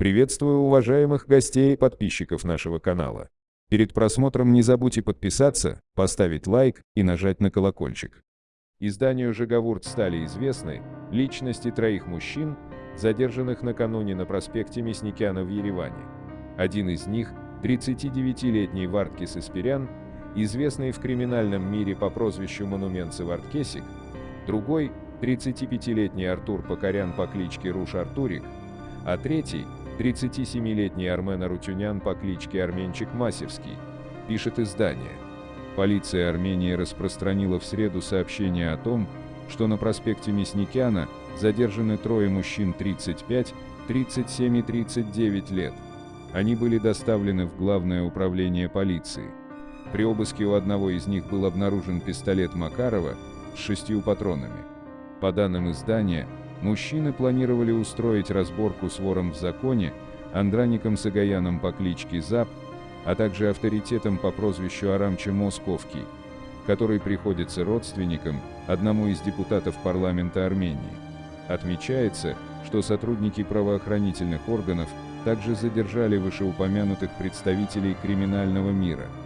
Приветствую уважаемых гостей и подписчиков нашего канала. Перед просмотром не забудьте подписаться, поставить лайк и нажать на колокольчик. Изданию «Жиговурт» стали известны личности троих мужчин, задержанных накануне на проспекте Мясникяна в Ереване. Один из них – 39-летний Варткис Испирян, известный в криминальном мире по прозвищу Монумент Варткесик, другой – 35-летний Артур Покорян по кличке Руш Артурик, а третий – 37-летний Армен Арутюнян по кличке Арменчик Масевский, пишет издание. Полиция Армении распространила в среду сообщение о том, что на проспекте Мясникяна задержаны трое мужчин 35, 37 и 39 лет. Они были доставлены в Главное управление полиции. При обыске у одного из них был обнаружен пистолет Макарова с шестью патронами. По данным издания, мужчины планировали устроить разборку с вором в законе, Андраником Сагаяном по кличке Зап, а также авторитетом по прозвищу Арамча Московский, который приходится родственником одному из депутатов парламента Армении. Отмечается, что сотрудники правоохранительных органов также задержали вышеупомянутых представителей криминального мира –